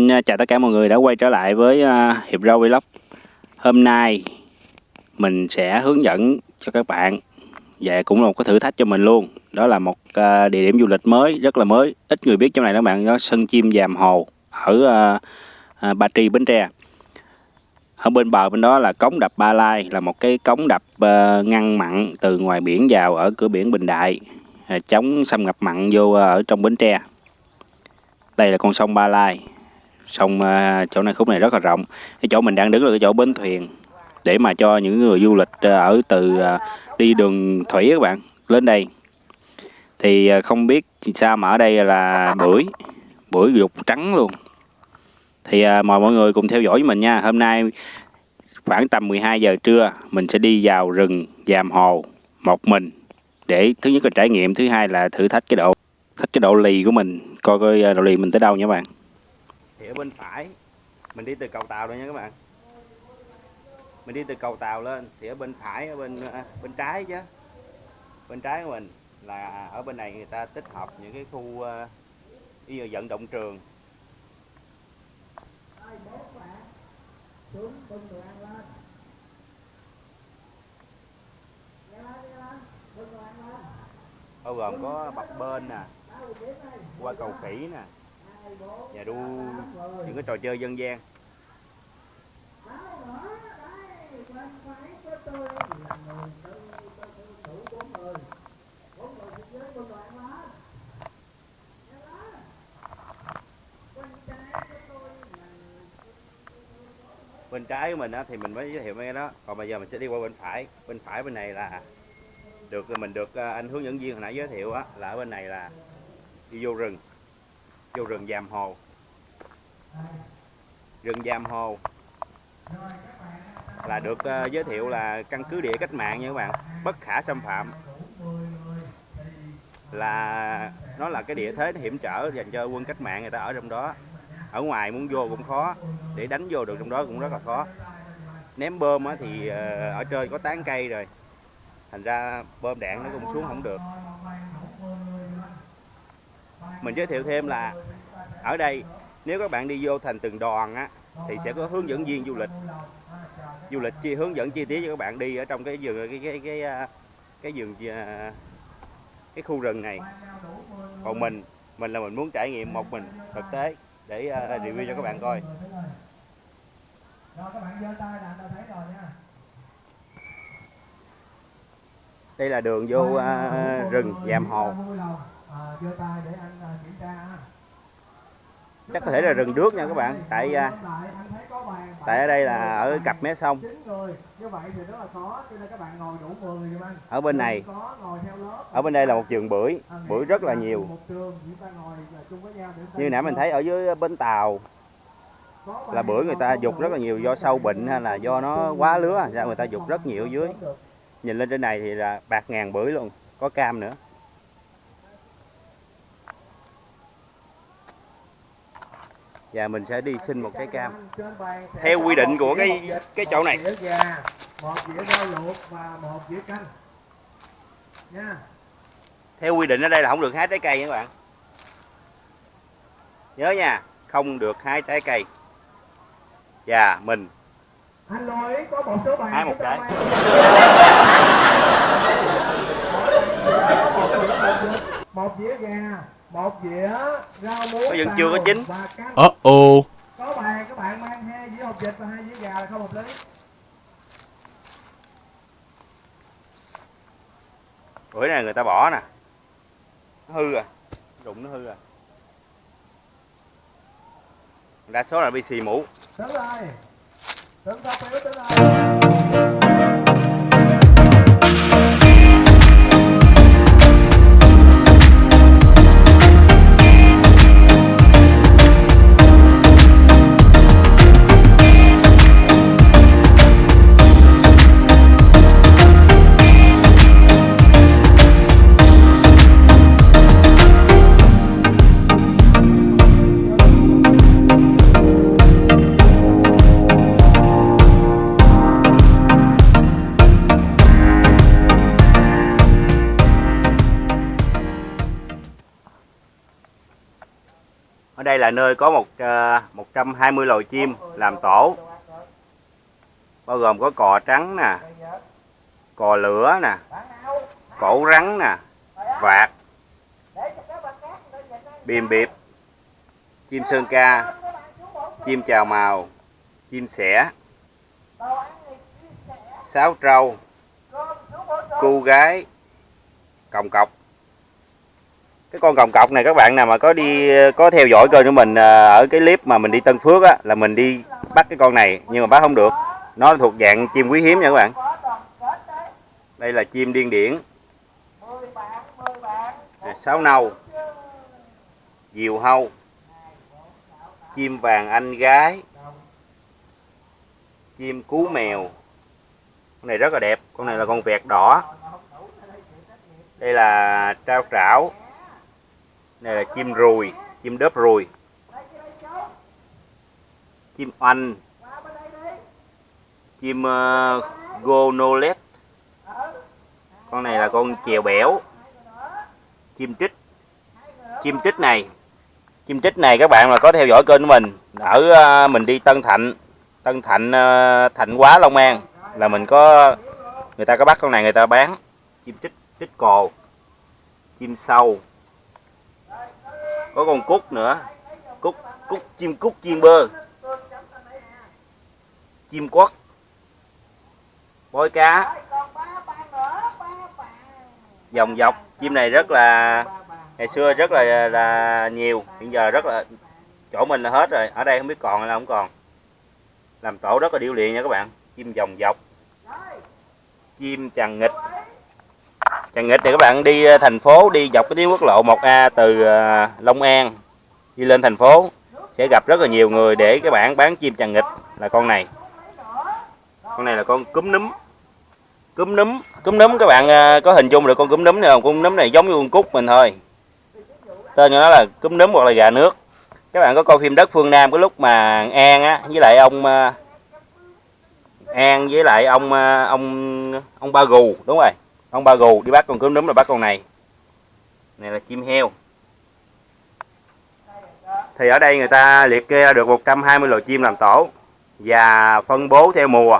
Xin ờ, chào tất cả mọi người đã quay trở lại với ờ, Hiệp Rau Vlog. Hôm nay mình sẽ hướng dẫn cho các bạn Và cũng là một cái thử thách cho mình luôn. Đó là một ờ, địa điểm du lịch mới, rất là mới. Ít người biết trong này các bạn, đó Sân Chim Giàm Hồ Ở Ba Tri, Bến Tre. Ở bên bờ bên đó là cống đập Ba Lai Là một cái cống đập ngăn mặn từ ngoài biển vào ở cửa biển Bình Đại Chống xâm nhập mặn vô ở trong Bến Tre. Đây là con sông Ba Lai sông à, chỗ này khúc này rất là rộng. Cái chỗ mình đang đứng là cái chỗ bến thuyền để mà cho những người du lịch à, ở từ à, đi đường thủy các bạn, lên đây. Thì không biết sao mà ở đây là bưởi bưởi dục trắng luôn. Thì mời mọi người cùng theo dõi với mình nha. Hôm nay khoảng tầm 12 giờ trưa, mình sẽ đi vào rừng Giàm Hồ một mình để thứ nhất là trải nghiệm, thứ hai là thử thách cái độ, thách cái độ lì của mình, coi coi độ lì mình tới đâu nha các bạn thì ở bên phải. Mình đi từ cầu tàu rồi nha các bạn. Mình đi từ cầu tàu lên thì ở bên phải ở bên à, bên trái chứ. Bên trái của mình là ở bên này người ta tích hợp những cái khu uh, như vận động trường. Bao gồm có bập bên nè qua cầu khỉ nè và đu những cái trò chơi dân gian. Bên trái của mình á, thì mình mới giới thiệu mấy cái đó. Còn bây giờ mình sẽ đi qua bên phải. Bên phải bên này là được mình được à, anh hướng dẫn viên hồi nãy giới thiệu á, là ở bên này là đi vô rừng vô rừng Giàm Hồ. Rừng Giàm Hồ. Là được uh, giới thiệu là căn cứ địa cách mạng nha các bạn. Bất khả xâm phạm. Là nó là cái địa thế hiểm trở dành cho quân cách mạng người ta ở trong đó. Ở ngoài muốn vô cũng khó để đánh vô được trong đó cũng rất là khó. Ném bơm thì ờ, ở trên có tán cây rồi. Thành ra bơm đạn nó cũng xuống không được mình giới thiệu thêm là ở đây nếu các bạn đi vô thành từng đoàn á thì sẽ có hướng dẫn viên du lịch. Du lịch chi hướng dẫn chi tiết cho các bạn đi ở trong cái vườn cái cái cái cái, cái vườn à, cái khu rừng này. Còn mình mình là mình muốn trải nghiệm một mình thực tế để uh, review cho các bạn coi. Đây là đường vô uh, rừng Giàm Hồ chắc có thể là rừng nước nha các bạn. Tại à, tại ở đây là ở cặp mé sông. ở bên này. ở bên đây là một vườn bưởi bưởi rất là nhiều. như nãy mình thấy ở dưới bến tàu là bưởi người ta dục rất là nhiều do sâu bệnh hay là do nó quá lứa ra người ta dục rất nhiều ở dưới. nhìn lên trên này thì là bạc ngàn bưởi luôn có cam nữa và mình sẽ đi xin một cái cam. Theo quy định của cái cái chỗ này. theo quy định ở đây là không được hái trái cây nha các bạn. Nhớ nha không được hái trái cây. Và mình. Hái một trái. một dĩa gà một dĩa rau muống vẫn chưa có chín. ờ ồ có bàn các bạn mang hai dĩa hộp vịt và hai dĩa gà là không hợp lý. Bữa này người ta bỏ nè. Nó hư à. Rụng nó hư à. Đa số là bị xì mũ. Rồi. Đừng tập biểu tính đây là nơi có một ờ, uh, 120 loài chim làm tổ. Bao gồm có cò trắng nè cò lửa nè cổ rắn nè vạc bìm biệp chim sơn ca chim chào màu chim sẻ sáo trâu cu gái còng cọc cái con còng cọc này các bạn nào mà có đi, có theo dõi kênh của mình à, ở cái clip mà mình đi Tân Phước á, là mình đi bắt cái con này, nhưng mà bắt không được. Nó thuộc dạng chim quý hiếm nha các bạn. Đây là chim điên điển. Sáo nâu, diều hâu, chim vàng anh gái, chim cú mèo. Con này rất là đẹp, con này là con vẹt đỏ. Đây là trao trảo này là chim ruồi chim đớp ruồi chim oanh. Chim uh, gonolet. Con này là con chèo bẻo. Chim trích. Chim trích này. Chim trích này các bạn mà có theo dõi kênh của mình ở uh, mình đi Tân Thạnh. Tân Thạnh uh, Thạnh Quá Long An là mình có người ta có bắt con này người ta bán. Chim trích trích cồ. Chim sâu có con cút nữa. Cút cút chim cút chiên bơ. Chim quất. Bói cá. Dòng dọc. Chim này rất là, ngày xưa rất là là nhiều. Hiện giờ rất là, chỗ mình là hết rồi. Ở đây không biết còn hay là không còn. Làm tổ rất là điêu luyện nha các bạn. Chim dòng dọc. Chim chằng nghịch chằn nghịch thì các bạn đi ờ, thành phố, đi dọc cái tuyến quốc lộ 1A từ ờ, Long An đi lên thành phố. Sẽ gặp rất là nhiều người để các bạn bán chim chằn nghịch là con này. Con này là con cúm núm. Cúm núm. Cúm núm, các bạn ờ, có hình dung được con cúm núm này không? Cúm núm này giống như con cúc mình thôi. Tên của nó là cúm núm hoặc là gà nước. Các bạn có coi phim đất phương nam cái lúc mà an á, với lại ông an với lại ông ông ông ba gù, đúng rồi ông ba gù, đi bắt con cúm núm là bắt con này. Này là chim heo. Thì ở đây người ta liệt kê được 120 loài chim làm tổ và phân bố theo mùa.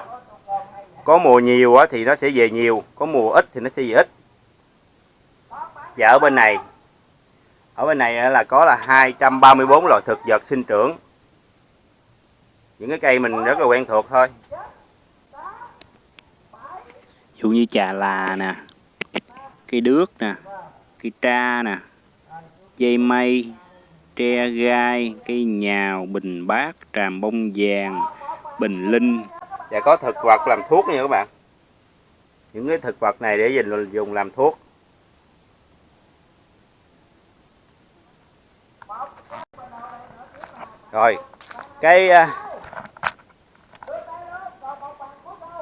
Có mùa nhiều thì nó sẽ về nhiều, có mùa ít thì nó sẽ về ít. Và ở bên này, ở bên này là có là 234 loài thực vật sinh trưởng. Những cái cây mình rất là quen thuộc thôi dụ như trà là nè cây đước nè cây tra nè, dây mây, tre gai cây nhào, bình bát, tràm bông vàng, bình linh. Và có thực vật làm thuốc nha các bạn. Những cái thực vật này để dùng dùng làm thuốc. Rồi, cái à,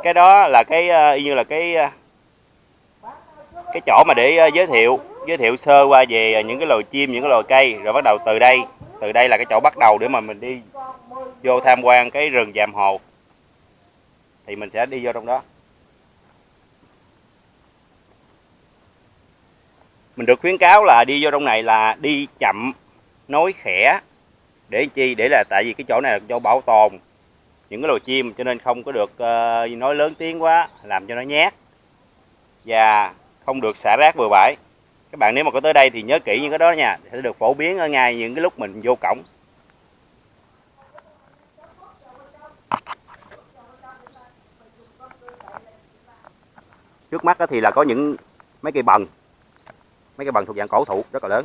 cái đó là cái ờ, y như là cái ờ, cái chỗ mà để ờ, giới thiệu giới thiệu sơ qua về những cái loài chim, những cái loài cây. Rồi bắt đầu từ đây từ đây là cái chỗ bắt đầu để mà mình đi vô tham quan cái rừng Dàm Hồ. Thì mình sẽ đi vô trong đó. Mình được khuyến cáo là đi vô trong này là đi chậm, nói khẽ. Để chi? Để là tại vì cái chỗ này là chỗ bảo tồn những cái loài chim cho nên không có được uh, nói lớn tiếng quá làm cho nó nhát và không được xả rác bừa bãi. Các bạn nếu mà có tới đây thì nhớ kỹ những cái đó nha sẽ được phổ biến ở ngay những cái lúc mình vô cổng. Trước mắt thì là có những mấy cây bần mấy cây bần thuộc dạng cổ thụ rất là lớn.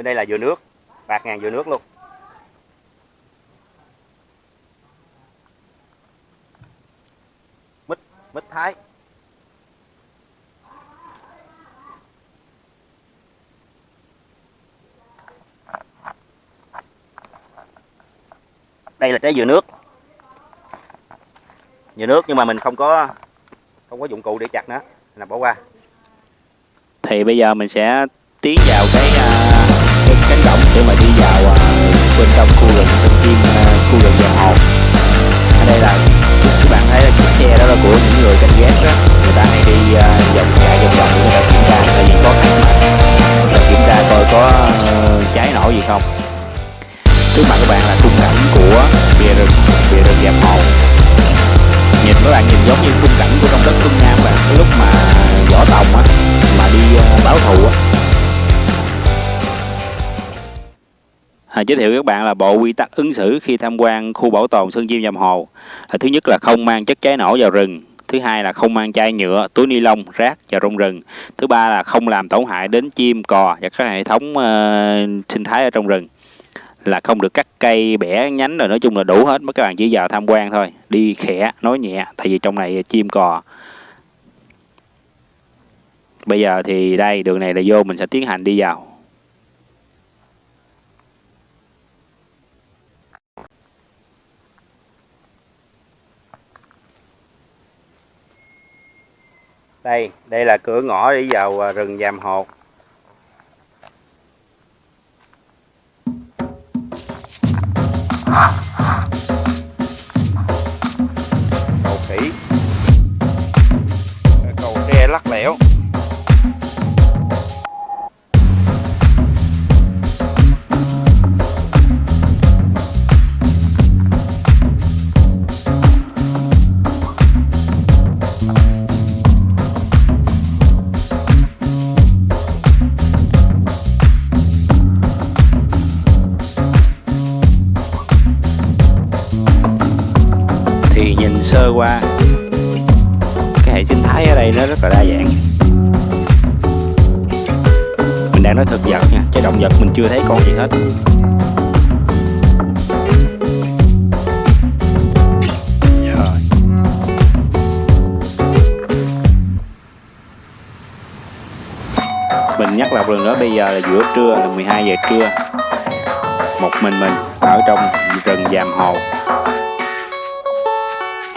Bên đây là dừa nước. Bạc ngàn dừa nước luôn. Mít mít thái. Đây là trái dừa nước. Dừa nước nhưng mà mình không có không có dụng cụ để chặt nó. Là bỏ qua. Thì bây giờ mình sẽ tiến vào cái uh, cổng để mà đi vào à, bên trong khu rừng sân kim à, khu rừng vàng hồ ở đây là các bạn thấy là chiếc xe đó là của những người canh gác đó. Người ta hay đi uh, vòng chạy vòng vòng để người ta kiểm tra tại vì có khách mà. Người kiểm tra coi có uh, cháy nổ gì không. Trước mặt các bạn là khung cảnh của bìa rừng bìa rừng dạp hồ nhìn các bạn nhìn giống như khung cảnh của trong đất phương nam bạn. Cái lúc mà võ tòng á mà đi uh, báo thù á À, giới thiệu với các bạn là bộ quy tắc ứng xử khi tham quan khu bảo tồn Sơn Chim Dầm Hồ. Là thứ nhất là không mang chất cháy nổ vào rừng, thứ hai là không mang chai nhựa, túi ni lông, rác vào trong rừng, thứ ba là không làm tổn hại đến chim, cò và các hệ thống uh, sinh thái ở trong rừng. Là không được cắt cây, bẻ nhánh rồi nói chung là đủ hết, mấy các bạn chỉ vào tham quan thôi, đi khẽ, nói nhẹ, tại vì trong này chim cò. Bây giờ thì đây đường này là vô mình sẽ tiến hành đi vào. Đây đây là cửa ngõ đi vào à, rừng Giàm Hột. Cầu khỉ. Cầu tre lắc lẻo. Mình chưa thấy con gì hết. Mình nhắc lại lần nữa bây giờ là giữa trưa là 12 giờ trưa. Một mình mình ở trong rừng giàm hồ.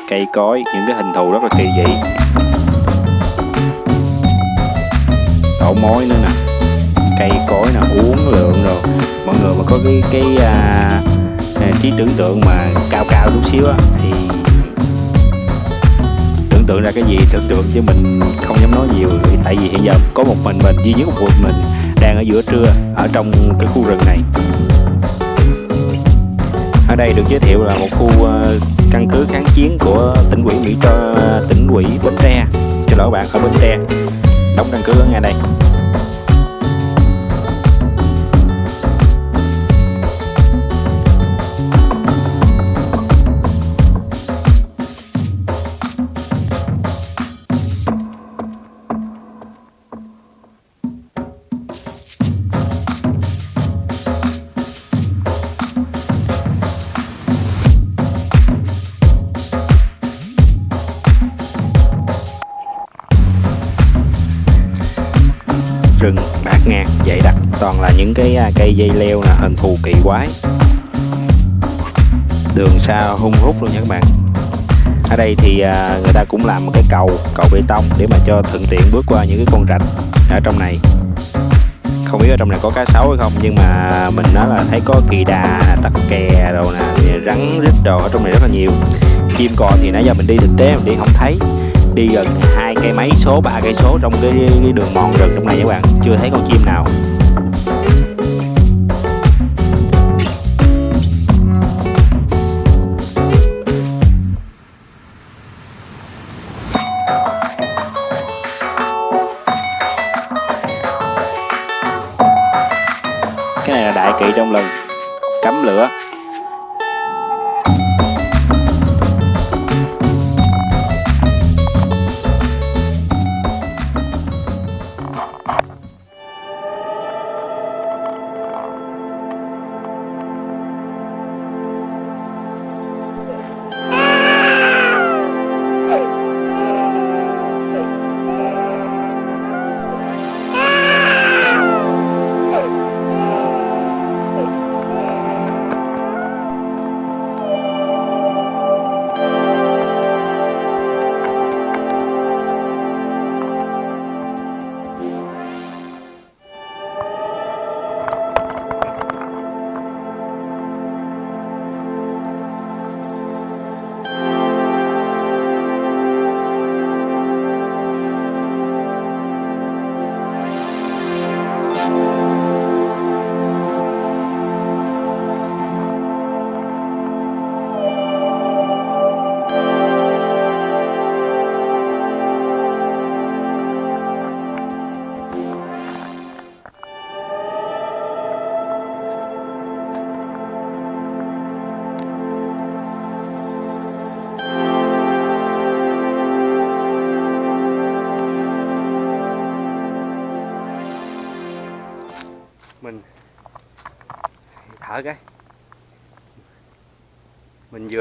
Cây cối những cái hình thù rất là kỳ dị. Tổ mối nữa nè cây cối nào uống lượng rồi mọi người mà có cái cái à, à, trí tưởng tượng mà cao cao chút xíu á thì tưởng tượng ra cái gì tưởng tượng chứ mình không dám nói nhiều. Tại vì hiện giờ có một mình mình duy nhất một mình đang ở giữa trưa ở trong cái khu rừng này. Ở đây được giới thiệu là một khu à, căn cứ kháng chiến của tỉnh ủy Mỹ cho à, tỉnh ủy Bến Tre. Cho lỗi bạn ở Bến Tre. Đóng căn cứ ở ngay đây. Ngang bát dày đặc toàn là những cái à, cây dây leo là hình thù kỳ quái. Đường xa hung hút luôn nha các bạn. Ở đây thì à, người ta cũng làm một cái cầu cầu bê tông để mà cho thuận tiện bước qua những cái con rạch ở trong này. Không biết ở trong này có cá sấu hay không, nhưng mà mình nói là thấy có kỳ đà tắc kè đồ nè rắn rít đồ ở trong này rất là nhiều. Chim cò thì nãy giờ mình đi thực tế mình đi không thấy. Đi gần cây mấy số ba cây số trong cái, cái đường mòn rừng trong này các bạn. Chưa thấy con chim nào.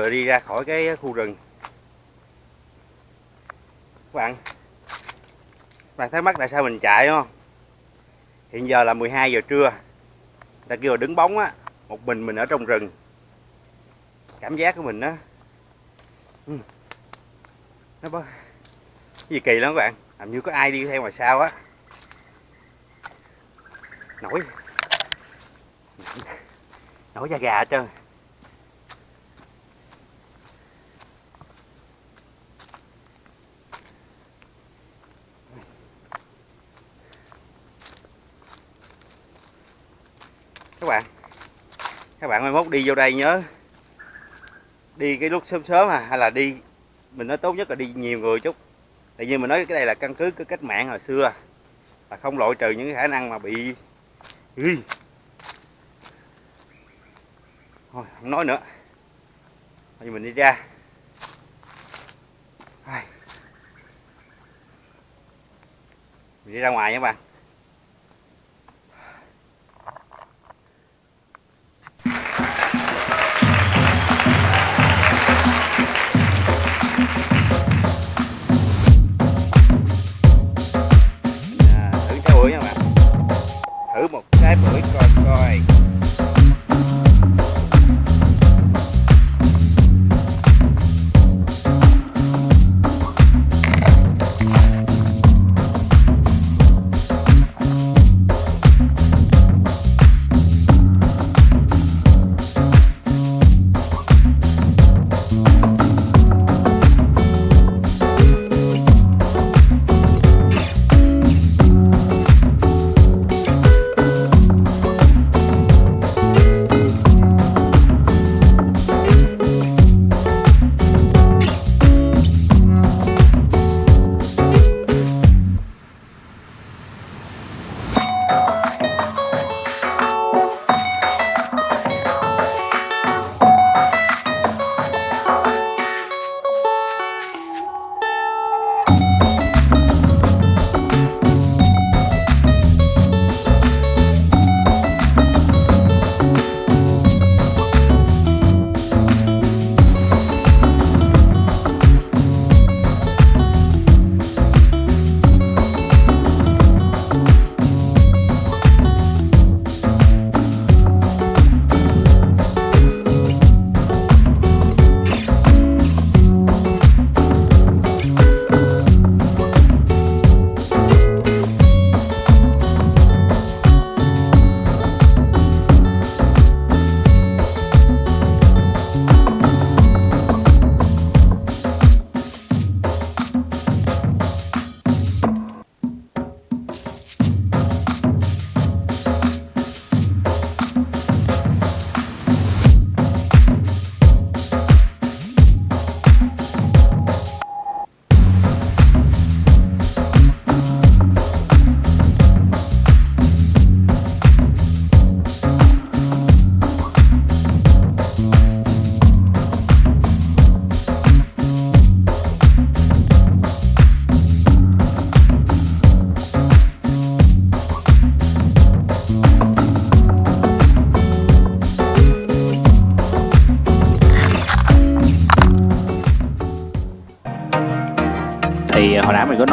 Vừa đi ra khỏi cái khu rừng. Các bạn các bạn thắc mắc tại sao mình chạy không? Hiện giờ là 12 giờ trưa. Ta kêu là đứng bóng á, một mình mình ở trong rừng. Cảm giác của mình đó ừ. nó có gì kỳ lắm các bạn, làm như có ai đi theo ngoài sau á. Nổi. Nổi da gà hết trơn các bạn các bạn mai mốt đi vô đây nhớ. Đi cái lúc sớm sớm à hay là đi, mình nói tốt nhất là đi nhiều người chút. Tại vì mình nói cái đây là căn cứ cái cách mạng hồi xưa, là không loại trừ những cái khả năng mà bị, Ui. thôi, không nói nữa. Thôi, mình đi ra. Mình đi ra ngoài nha các bạn. Thử một trái bưởi coi coi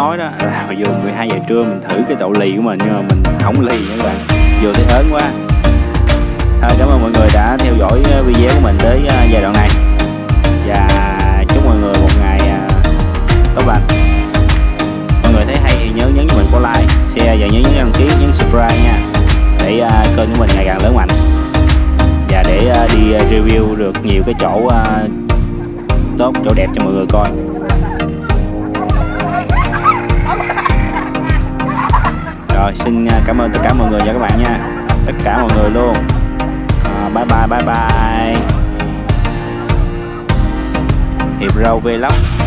nói đó là dù 12 giờ trưa mình thử cái đậu lì của mình nhưng mà mình không lì nha các bạn. Vừa thấy ớn quá. Thôi, cảm ơn mọi người đã theo dõi à, video của mình tới à, giai đoạn này. Và chúc mọi người một ngày à, tốt lành. Mọi người thấy hay thì nhớ nhấn cho mình có like, share và nhớ nhấn đăng ký, nhấn subscribe nha. Để kênh của mình ngày càng lớn mạnh. Và để đi review được nhiều cái chỗ tốt, chỗ đẹp cho mọi người coi. Rồi xin à, cảm ơn tất cả mọi người và các bạn nha. Tất cả mọi người luôn. À, bye bye bye bye. Hiệp râu vlog